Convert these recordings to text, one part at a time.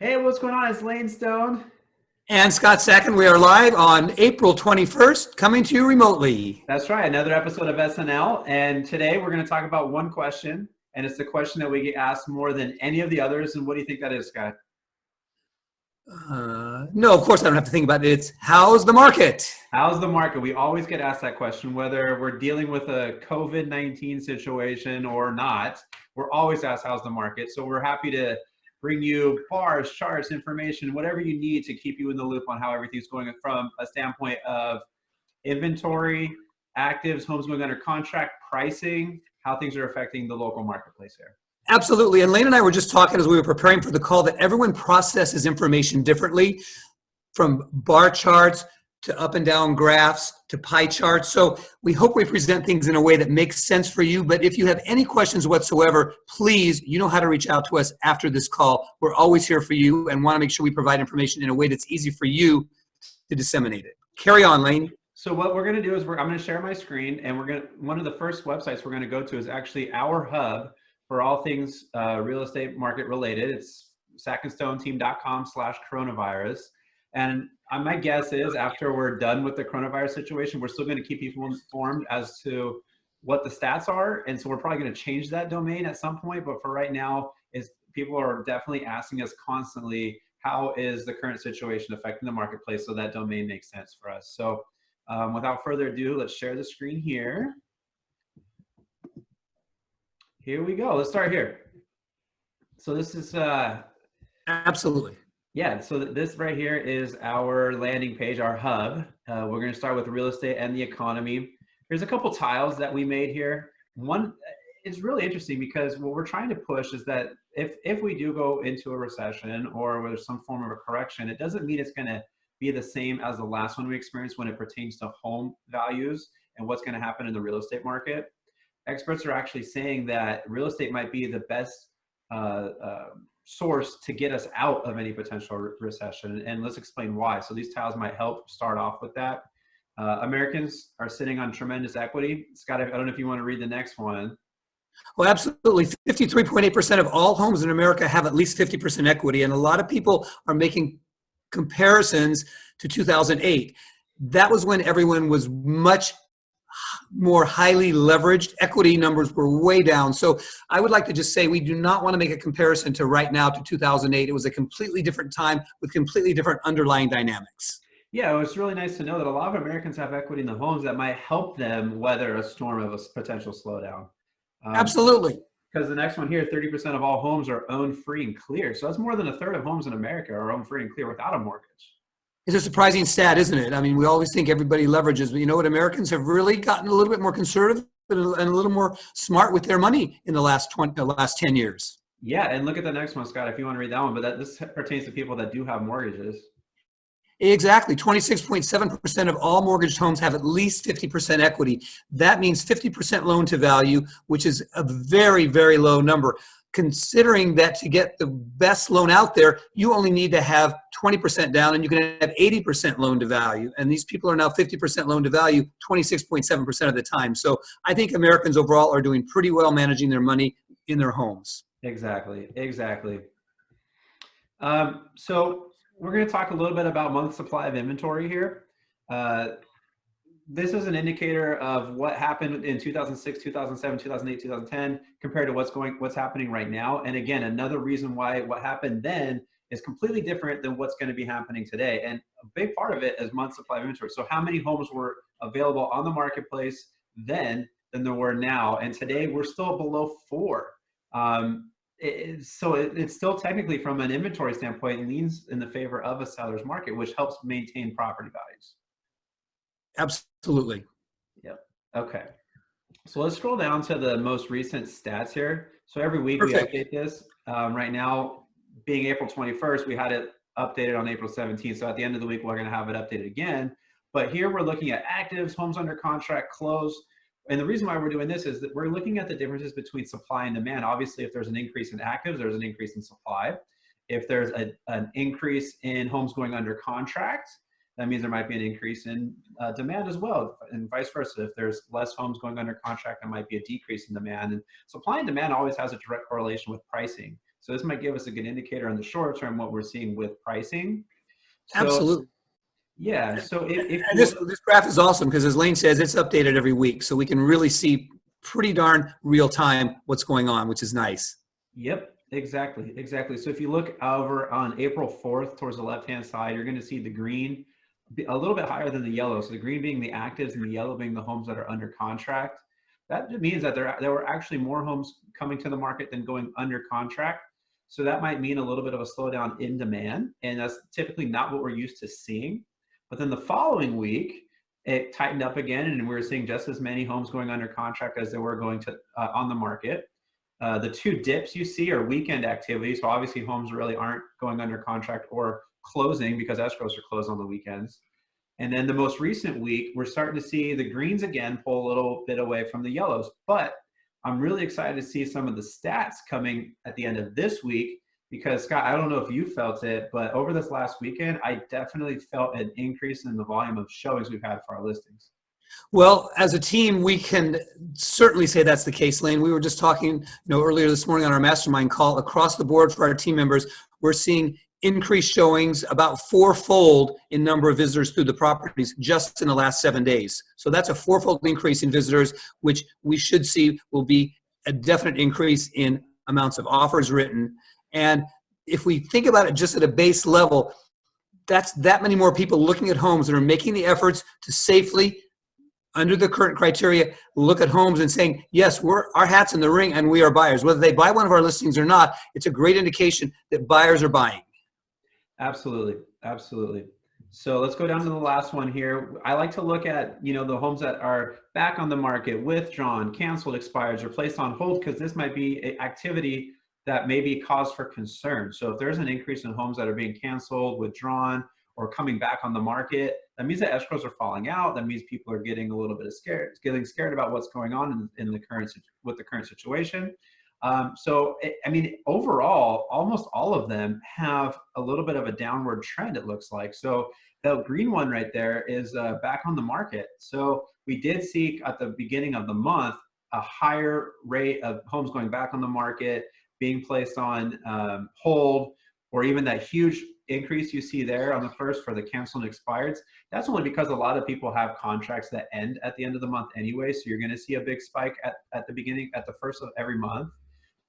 Hey, what's going on? It's Lane Stone. And Scott Sacken, we are live on April 21st, coming to you remotely. That's right, another episode of SNL. And today we're going to talk about one question, and it's the question that we get asked more than any of the others. And what do you think that is, Scott? Uh, no, of course I don't have to think about it. It's how's the market? How's the market? We always get asked that question, whether we're dealing with a COVID 19 situation or not. We're always asked, how's the market? So we're happy to bring you bars, charts, information, whatever you need to keep you in the loop on how everything's going from a standpoint of inventory, actives, homes going under contract, pricing, how things are affecting the local marketplace here. Absolutely. And Lane and I were just talking as we were preparing for the call that everyone processes information differently from bar charts to up and down graphs to pie charts. So we hope we present things in a way that makes sense for you. But if you have any questions whatsoever, please, you know how to reach out to us after this call. We're always here for you and want to make sure we provide information in a way that's easy for you to disseminate it. Carry on, Lane. So what we're going to do is I'm going to share my screen and we're going to, one of the first websites we're going to go to is actually our hub for all things uh, real estate market related. It's sackandstoneteam.com slash coronavirus. And my guess is after we're done with the coronavirus situation, we're still going to keep people informed as to what the stats are. And so we're probably going to change that domain at some point. But for right now, is people are definitely asking us constantly, how is the current situation affecting the marketplace? So that domain makes sense for us. So um, without further ado, let's share the screen here. Here we go. Let's start here. So this is uh, absolutely yeah, so this right here is our landing page, our hub. Uh, we're going to start with real estate and the economy. There's a couple tiles that we made here. One is really interesting because what we're trying to push is that if, if we do go into a recession or there's some form of a correction, it doesn't mean it's going to be the same as the last one we experienced when it pertains to home values and what's going to happen in the real estate market. Experts are actually saying that real estate might be the best uh, uh, source to get us out of any potential re recession. And let's explain why. So these tiles might help start off with that. Uh, Americans are sitting on tremendous equity. Scott, I don't know if you want to read the next one. Well, absolutely. 53.8% of all homes in America have at least 50% equity. And a lot of people are making comparisons to 2008. That was when everyone was much more highly leveraged. Equity numbers were way down. So I would like to just say we do not want to make a comparison to right now to 2008. It was a completely different time with completely different underlying dynamics. Yeah, it's really nice to know that a lot of Americans have equity in the homes that might help them weather a storm of a potential slowdown. Um, Absolutely. Because the next one here, 30% of all homes are owned free and clear. So that's more than a third of homes in America are owned free and clear without a mortgage. It's a surprising stat, isn't it? I mean, we always think everybody leverages, but you know what? Americans have really gotten a little bit more conservative and a little more smart with their money in the last 20, the last 10 years. Yeah, and look at the next one, Scott, if you want to read that one, but that, this pertains to people that do have mortgages. Exactly. 26.7% of all mortgaged homes have at least 50% equity. That means 50% loan to value, which is a very, very low number considering that to get the best loan out there, you only need to have 20% down and you can have 80% loan to value. And these people are now 50% loan to value 26.7% of the time. So I think Americans overall are doing pretty well managing their money in their homes. Exactly, exactly. Um, so we're going to talk a little bit about month supply of inventory here. Uh, this is an indicator of what happened in 2006, 2007, 2008, 2010 compared to what's going, what's happening right now. And again, another reason why what happened then is completely different than what's going to be happening today. And a big part of it is month supply of inventory. So how many homes were available on the marketplace then than there were now? And today we're still below four. Um, it, so it, it's still technically from an inventory standpoint leans in the favor of a seller's market, which helps maintain property values. Absolutely. Yep. Okay. So let's scroll down to the most recent stats here. So every week Perfect. we update this. Um, right now, being April 21st, we had it updated on April 17th. So at the end of the week, we're going to have it updated again. But here we're looking at actives, homes under contract, closed. And the reason why we're doing this is that we're looking at the differences between supply and demand. Obviously, if there's an increase in actives, there's an increase in supply. If there's a, an increase in homes going under contract, that means there might be an increase in uh, demand as well, and vice versa. If there's less homes going under contract, there might be a decrease in demand. And supply and demand always has a direct correlation with pricing. So this might give us a good indicator in the short term what we're seeing with pricing. So, Absolutely. Yeah. So if, if this, this graph is awesome because as Lane says, it's updated every week. So we can really see pretty darn real time what's going on, which is nice. Yep, exactly, exactly. So if you look over on April 4th towards the left-hand side, you're going to see the green a little bit higher than the yellow. So the green being the actives and the yellow being the homes that are under contract. That means that there, there were actually more homes coming to the market than going under contract. So that might mean a little bit of a slowdown in demand. And that's typically not what we're used to seeing. But then the following week, it tightened up again and we were seeing just as many homes going under contract as there were going to uh, on the market. Uh, the two dips you see are weekend activity. So obviously homes really aren't going under contract or closing because escrows are closed on the weekends. And then the most recent week, we're starting to see the greens again pull a little bit away from the yellows. But I'm really excited to see some of the stats coming at the end of this week because Scott, I don't know if you felt it, but over this last weekend, I definitely felt an increase in the volume of showings we've had for our listings. Well, as a team, we can certainly say that's the case, Lane. We were just talking, you know, earlier this morning on our mastermind call across the board for our team members. We're seeing increased showings about fourfold in number of visitors through the properties just in the last seven days. So that's a fourfold increase in visitors, which we should see will be a definite increase in amounts of offers written. And if we think about it just at a base level, that's that many more people looking at homes that are making the efforts to safely under the current criteria, look at homes and saying, yes, we're our hats in the ring and we are buyers. Whether they buy one of our listings or not, it's a great indication that buyers are buying. Absolutely, absolutely. So let's go down to the last one here. I like to look at, you know, the homes that are back on the market, withdrawn, canceled, expired, or placed on hold, because this might be activity that may be cause for concern. So if there's an increase in homes that are being canceled, withdrawn, or coming back on the market, that means that escrows are falling out. That means people are getting a little bit of scared, getting scared about what's going on in, in the current with the current situation. Um, so, I mean, overall, almost all of them have a little bit of a downward trend, it looks like. So the green one right there is uh, back on the market. So we did see at the beginning of the month a higher rate of homes going back on the market, being placed on um, hold, or even that huge increase you see there on the first for the canceled and expireds. That's only because a lot of people have contracts that end at the end of the month anyway. So you're going to see a big spike at, at the beginning, at the first of every month.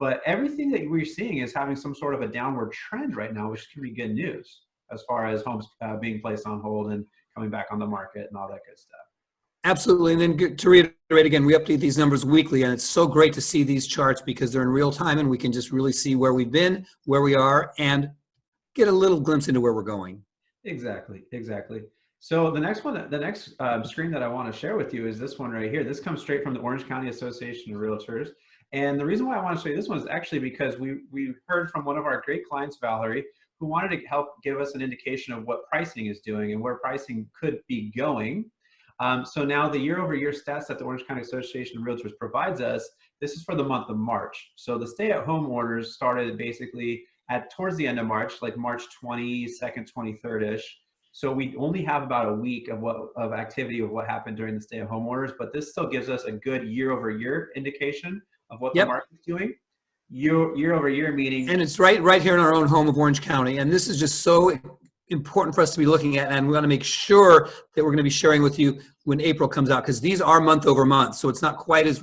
But everything that we're seeing is having some sort of a downward trend right now, which can be good news as far as homes uh, being placed on hold and coming back on the market and all that good stuff. Absolutely. And then to reiterate again, we update these numbers weekly, and it's so great to see these charts because they're in real time and we can just really see where we've been, where we are, and get a little glimpse into where we're going. Exactly. Exactly. So the next one, the next um, screen that I want to share with you is this one right here. This comes straight from the Orange County Association of Realtors. And the reason why I want to show you this one is actually because we, we heard from one of our great clients, Valerie, who wanted to help give us an indication of what pricing is doing and where pricing could be going. Um, so now the year over year stats that the Orange County Association of Realtors provides us, this is for the month of March. So the stay at home orders started basically at towards the end of March, like March 22nd, 23rd-ish. So we only have about a week of what of activity of what happened during the stay at home orders, but this still gives us a good year over year indication of what yep. the market's doing year year over year meaning and it's right right here in our own home of orange county and this is just so important for us to be looking at and we want to make sure that we're going to be sharing with you when april comes out because these are month over month so it's not quite as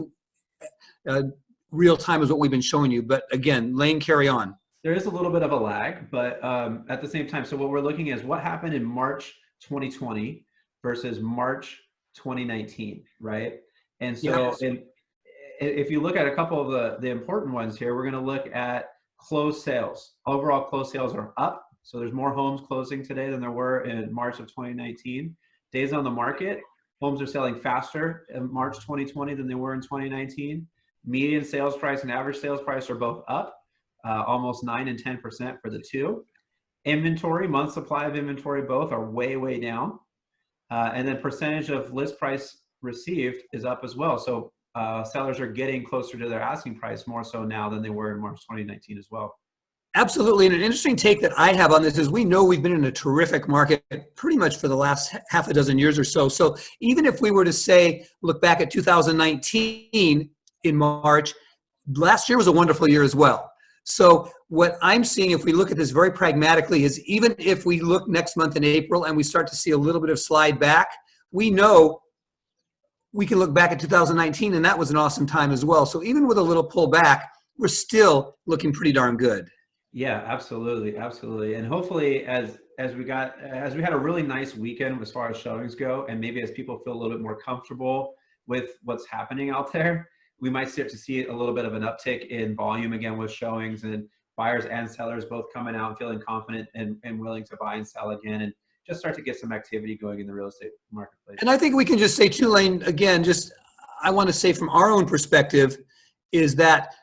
uh, real time as what we've been showing you but again lane carry on there is a little bit of a lag but um, at the same time so what we're looking at is what happened in march 2020 versus march 2019 right and so yes. in if you look at a couple of the, the important ones here, we're going to look at closed sales. Overall closed sales are up. So there's more homes closing today than there were in March of 2019. Days on the market, homes are selling faster in March 2020 than they were in 2019. Median sales price and average sales price are both up, uh, almost 9 and 10% for the two. Inventory, month supply of inventory, both are way, way down. Uh, and then percentage of list price received is up as well. So uh, sellers are getting closer to their asking price more so now than they were in March 2019 as well. Absolutely. And an interesting take that I have on this is we know we've been in a terrific market pretty much for the last half a dozen years or so. So even if we were to say, look back at 2019 in March, last year was a wonderful year as well. So what I'm seeing, if we look at this very pragmatically, is even if we look next month in April and we start to see a little bit of slide back, we know we can look back at 2019 and that was an awesome time as well. So even with a little pullback, we're still looking pretty darn good. Yeah, absolutely, absolutely. And hopefully as as we got as we had a really nice weekend as far as showings go and maybe as people feel a little bit more comfortable with what's happening out there, we might start to see a little bit of an uptick in volume again with showings and buyers and sellers both coming out and feeling confident and, and willing to buy and sell again and just start to get some activity going in the real estate marketplace. And I think we can just say to Lane again, just I want to say from our own perspective is that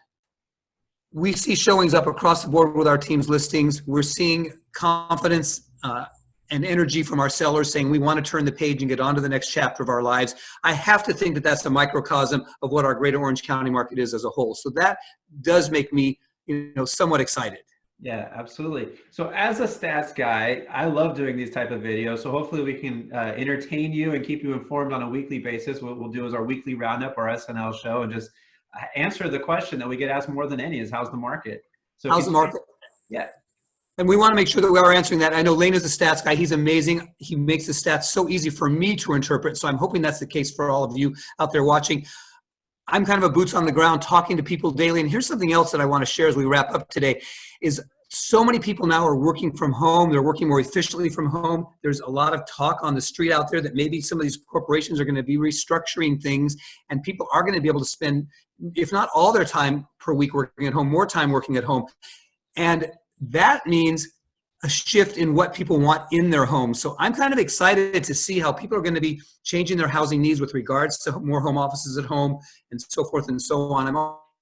we see showings up across the board with our team's listings. We're seeing confidence uh, and energy from our sellers saying we want to turn the page and get on to the next chapter of our lives. I have to think that that's the microcosm of what our greater Orange County market is as a whole. So that does make me, you know, somewhat excited. Yeah, absolutely. So as a stats guy, I love doing these type of videos. So hopefully we can uh, entertain you and keep you informed on a weekly basis. What we'll do is our weekly roundup, our SNL show, and just uh, answer the question that we get asked more than any is how's the market? So how's the market? Yeah. And we want to make sure that we are answering that. I know Lane is a stats guy. He's amazing. He makes the stats so easy for me to interpret. So I'm hoping that's the case for all of you out there watching. I'm kind of a boots on the ground talking to people daily. And here's something else that I want to share as we wrap up today is so many people now are working from home. They're working more efficiently from home. There's a lot of talk on the street out there that maybe some of these corporations are going to be restructuring things and people are going to be able to spend, if not all their time per week working at home, more time working at home. And that means a shift in what people want in their homes. So I'm kind of excited to see how people are going to be changing their housing needs with regards to more home offices at home and so forth and so on. I'm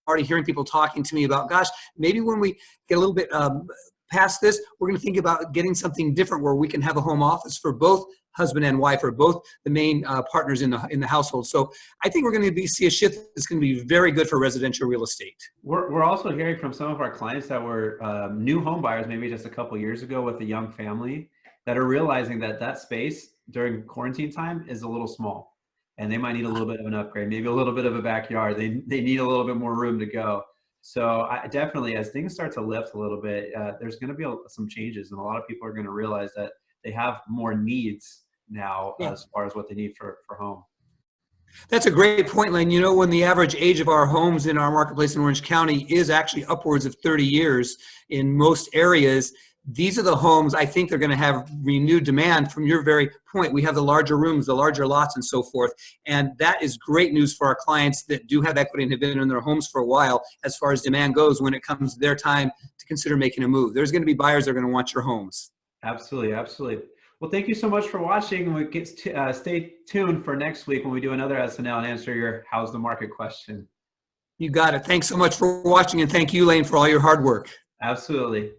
already hearing people talking to me about, gosh, maybe when we get a little bit um, past this, we're going to think about getting something different where we can have a home office for both husband and wife or both the main uh, partners in the in the household. So I think we're going to be see a shift that's going to be very good for residential real estate. We're we're also hearing from some of our clients that were um, new home buyers, maybe just a couple years ago with a young family, that are realizing that that space during quarantine time is a little small and they might need a little bit of an upgrade, maybe a little bit of a backyard. They, they need a little bit more room to go. So I definitely, as things start to lift a little bit, uh, there's going to be a, some changes, and a lot of people are going to realize that they have more needs now yeah. as far as what they need for for home. That's a great point, Lane. You know, when the average age of our homes in our marketplace in Orange County is actually upwards of 30 years in most areas, these are the homes I think they're going to have renewed demand from your very point. We have the larger rooms, the larger lots and so forth. And that is great news for our clients that do have equity and have been in their homes for a while as far as demand goes when it comes their time to consider making a move. There's going to be buyers that are going to want your homes. Absolutely, absolutely. Well, thank you so much for watching. We get to, uh, stay tuned for next week when we do another SNL and answer your how's the market question. You got it. Thanks so much for watching and thank you, Lane, for all your hard work. Absolutely.